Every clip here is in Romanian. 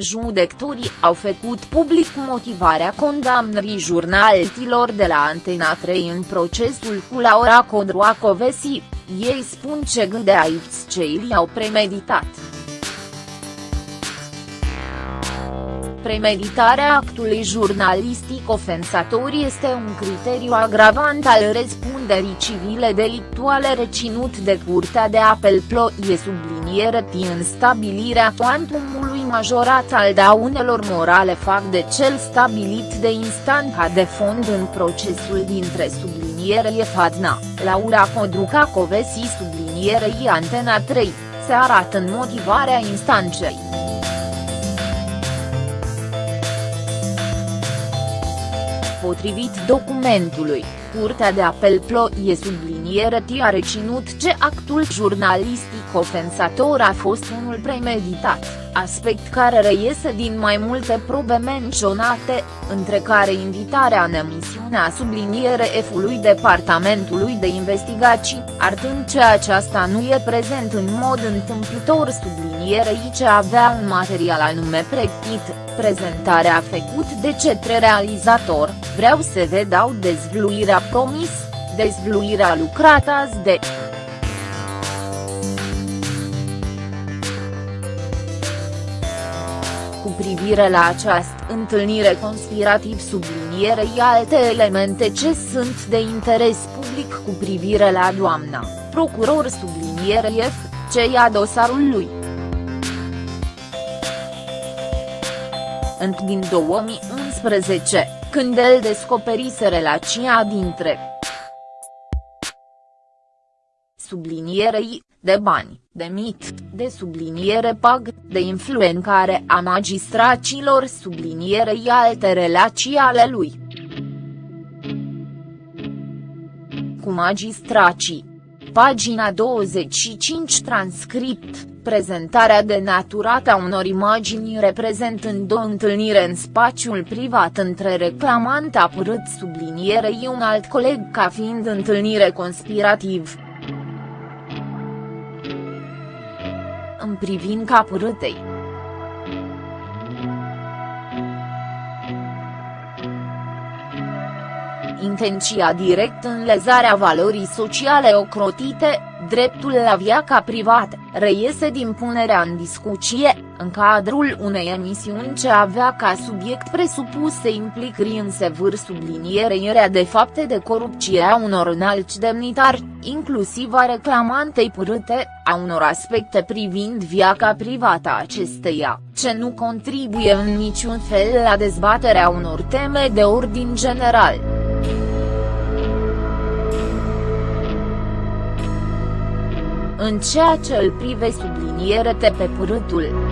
Judecătorii au făcut public motivarea condamnării jurnalistilor de la Antena 3 în procesul cu Laura Codroacovesi, ei spun ce gânde aici cei au premeditat. Premeditarea actului jurnalistic ofensator este un criteriu agravant al răspunderii civile delictuale reținut de Curtea de Apel Ploie subliniere în stabilirea cuantumului majorat al daunelor morale fac de cel stabilit de instanța de fond în procesul dintre subliniere Fadna, Laura Codruca Covesi sublinierei Antena 3, se arată în motivarea instanței. Potrivit documentului, Curtea de Apel Ploie subliniere a reținut ce actul jurnalistic ofensator a fost unul premeditat, aspect care reiese din mai multe probe menționate, între care invitarea în emisiunea subliniere F-ului Departamentului de Investigații, arătând că aceasta nu e prezent în mod întâmplător sublinierei ce avea un material anume pregătit, prezentarea făcut de cetre realizator, vreau să vă dau dezvluirea promis, dezvluirea lucrată azi de cu privire la această întâlnire conspirativ sublinierei alte elemente ce sunt de interes public cu privire la doamna, procuror sublinierei F, ce ia dosarul lui. Înc din 2011, când el descoperise relația dintre sublinierei, de bani, de mit, de subliniere pag, de influențare a magistracilor sublinierei alte relații ale lui. Cu magistracii. Pagina 25 transcript, prezentarea denaturată a unor imagini reprezentând o întâlnire în spațiul privat între reclamant apărât sublinierei un alt coleg ca fiind întâlnire conspirativ. În privința părâtei. Intenția direct în lezarea valorii sociale ocrotite, dreptul la viața privată, reiese din punerea în discuție, în cadrul unei emisiuni ce avea ca subiect presupuse implicări în sevâr sublinierea de fapte de corupție a unor înalți demnitari, inclusiv a reclamantei părâte, a unor aspecte privind viața privată a acesteia, ce nu contribuie în niciun fel la dezbaterea unor teme de ordin general. în ceea ce îl prive subliniere pe părâtul.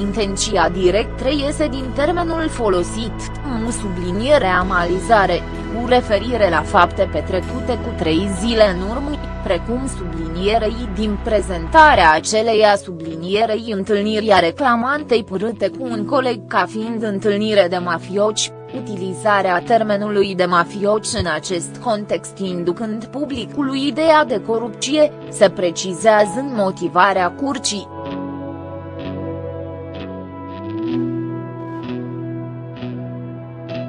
Intenția direct reiese din termenul folosit, în subliniere amalizare, cu referire la fapte petrecute cu trei zile în urmă, precum sublinierei din prezentarea aceleia sublinierei întâlnirii reclamantei părâte cu un coleg ca fiind întâlnire de mafioci, utilizarea termenului de mafioci în acest context inducând publicului ideea de corupție, se precizează în motivarea curcii.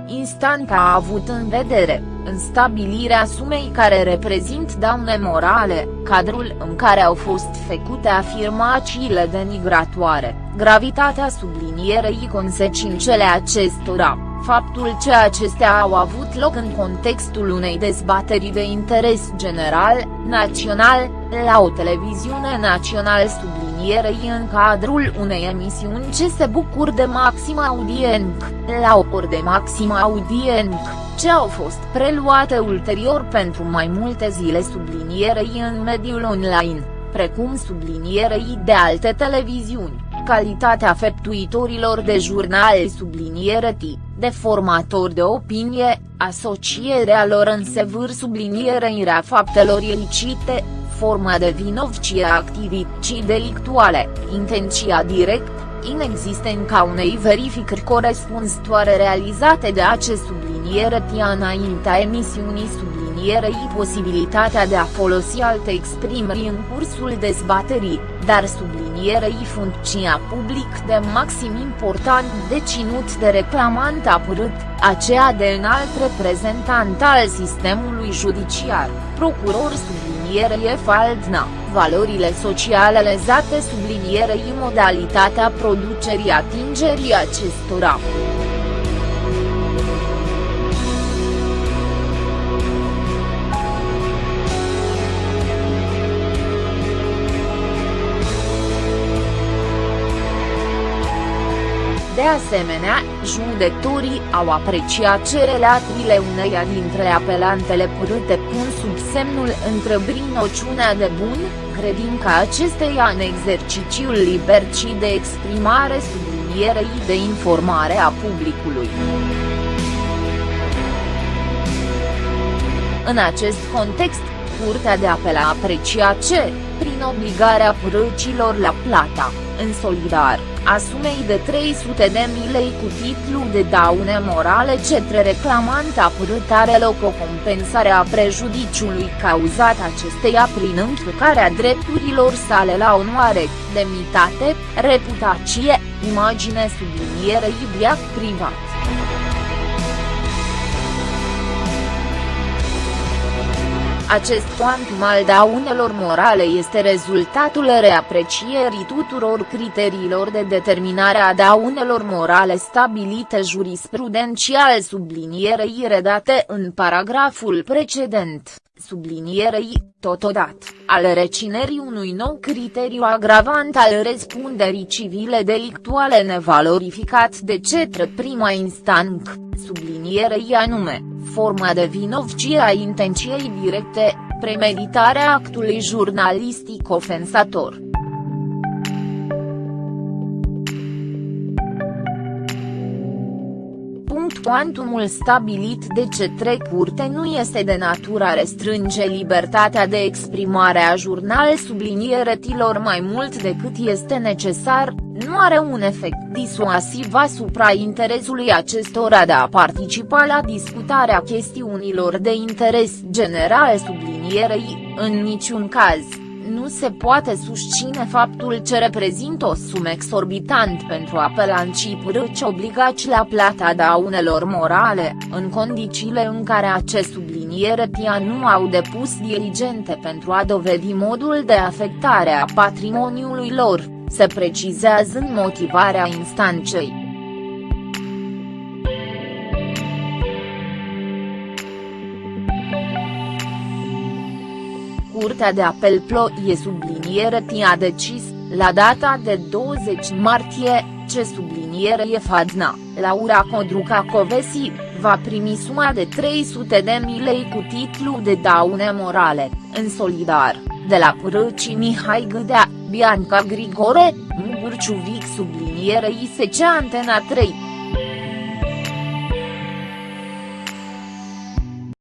Instanța a avut în vedere, în stabilirea sumei care reprezint daune morale, cadrul în care au fost făcute afirmațiile denigratoare, gravitatea sublinierei consecințele acestora faptul că acestea au avut loc în contextul unei dezbateri de interes general, național, la o televiziune națională sublinierei în cadrul unei emisiuni ce se bucur de maximă audiență, la o ori de maximă audiență, ce au fost preluate ulterior pentru mai multe zile sublinierei în mediul online, precum sublinierei de alte televiziuni. Calitatea feptuitorilor de jurnal subliniere T, de formator de opinie, asocierea lor în sevâr sublinierea faptelor ilicite, forma de vinovcie a activității delictuale, intenția direct, inexistența unei verificări corespunzătoare realizate de acest subliniere T înaintea emisiunii subliniere sublinierei posibilitatea de a folosi alte exprimări în cursul dezbaterii, dar sublinierei funcția public de maxim important deținut de reclamant apărât, aceea de înalt reprezentant al sistemului judiciar, procuror sublinierei Faldna, valorile sociale lezate sublinierei modalitatea producerii atingerii acestora. Asemenea, judecătorii au apreciat ce relațiile uneia dintre apelantele părâte pun sub semnul întrebării noțiunea de bun, credința acesteia în exercițiul liber și de exprimare sublinierei de informare a publicului. În acest context, Curtea de Apel a apreciat ce, prin obligarea părăcilor la plata, în solidar, a sumei de 300 de mii lei cu titlu de daune morale cetre reclamant apărât are loc o compensare a prejudiciului cauzat acesteia prin încălcarea drepturilor sale la onoare, demnitate, reputație, imagine sublinierei viac privat. Acest cuantum al daunelor morale este rezultatul reaprecierii tuturor criteriilor de determinare a daunelor morale stabilite jurisprudențial sublinierei redate în paragraful precedent, sublinierei, totodată, al recinerii unui nou criteriu agravant al răspunderii civile delictuale nevalorificat de cetre prima instanță, sublinierei anume forma de vinovcie a intenției directe, premeditarea actului jurnalistic ofensator. Cuantumul stabilit de cetre curte nu este de natură a restrânge libertatea de exprimare a jurnal sublinieretilor mai mult decât este necesar, nu are un efect disuasiv asupra interesului acestora de a participa la discutarea chestiunilor de interes general sublinierei, în niciun caz nu se poate susține faptul ce reprezintă o sumă exorbitant pentru apelanții părâci obligați la plata daunelor morale, în condițiile în care acest subliniere tia nu au depus diligente pentru a dovedi modul de afectare a patrimoniului lor, se precizează în motivarea instanței. Curtea de apel Ploie subliniere a decis, la data de 20 martie, ce subliniere e Fadna, Laura Codruca Covesi, va primi suma de 300 de mii lei cu titlu de daune morale, în solidar, de la Părăci Mihai Gâdea, Bianca Grigore, Mugurciuvic subliniere ISC Antena 3.